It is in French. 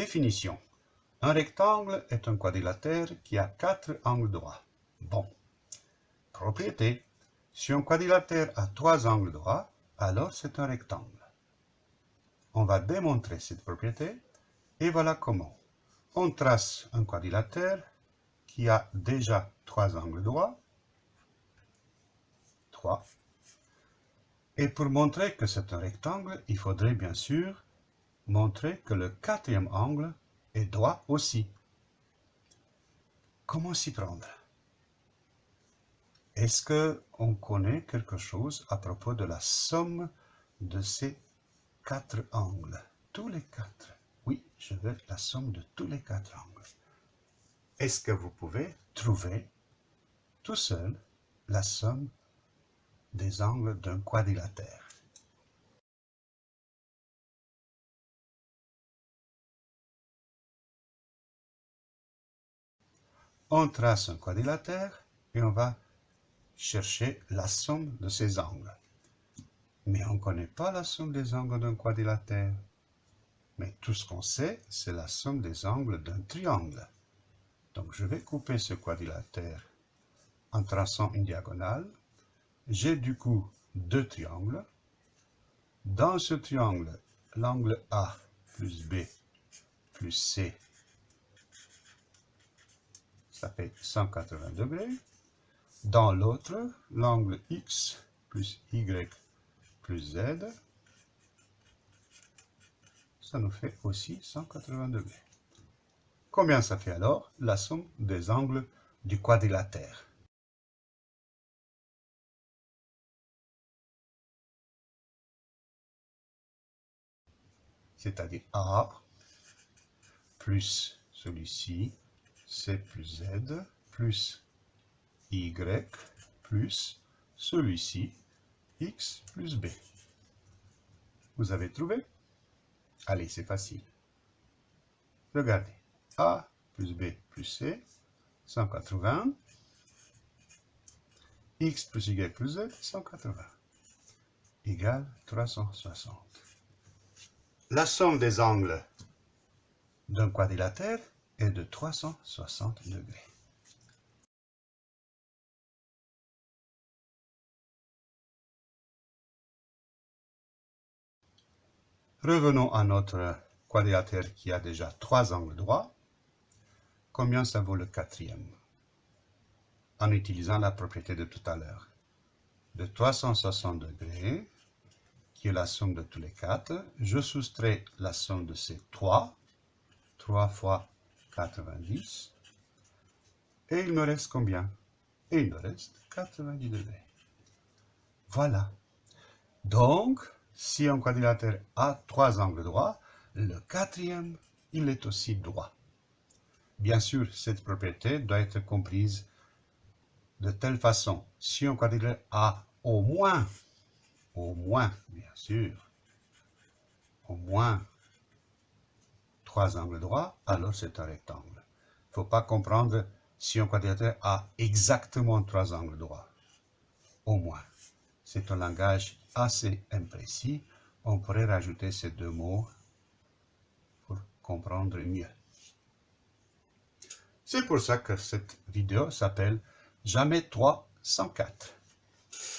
Définition. Un rectangle est un quadrilatère qui a quatre angles droits. Bon. Propriété. Si un quadrilatère a trois angles droits, alors c'est un rectangle. On va démontrer cette propriété et voilà comment. On trace un quadrilatère qui a déjà trois angles droits. 3. Et pour montrer que c'est un rectangle, il faudrait bien sûr montrer que le quatrième angle est droit aussi. Comment s'y prendre? Est-ce qu'on connaît quelque chose à propos de la somme de ces quatre angles? Tous les quatre. Oui, je veux la somme de tous les quatre angles. Est-ce que vous pouvez trouver tout seul la somme des angles d'un quadrilatère? On trace un quadrilatère et on va chercher la somme de ses angles. Mais on ne connaît pas la somme des angles d'un quadrilatère. Mais tout ce qu'on sait, c'est la somme des angles d'un triangle. Donc je vais couper ce quadrilatère en traçant une diagonale. J'ai du coup deux triangles. Dans ce triangle, l'angle A plus B plus C ça fait 180 degrés. Dans l'autre, l'angle X plus Y plus Z, ça nous fait aussi 180 degrés. Combien ça fait alors la somme des angles du quadrilatère? C'est-à-dire A plus celui-ci C plus Z plus Y plus celui-ci, X plus B. Vous avez trouvé? Allez, c'est facile. Regardez. A plus B plus C, 180. X plus Y plus Z, 180. Égale 360. La somme des angles d'un quadrilatère est de 360 degrés. Revenons à notre quadrilatère qui a déjà trois angles droits. Combien ça vaut le quatrième? En utilisant la propriété de tout à l'heure. De 360 degrés, qui est la somme de tous les quatre, je soustrais la somme de ces trois. 3 fois 90. Et il me reste combien? Et il me reste 90 degrés. Voilà. Donc, si un quadrilatère a trois angles droits, le quatrième, il est aussi droit. Bien sûr, cette propriété doit être comprise de telle façon. Si un quadrilatère a au moins, au moins, bien sûr, au moins trois angles droits, alors c'est un rectangle. Il ne faut pas comprendre si un quadrilatère a exactement trois angles droits. Au moins. C'est un langage assez imprécis. On pourrait rajouter ces deux mots pour comprendre mieux. C'est pour ça que cette vidéo s'appelle « Jamais 3 sans 4 ».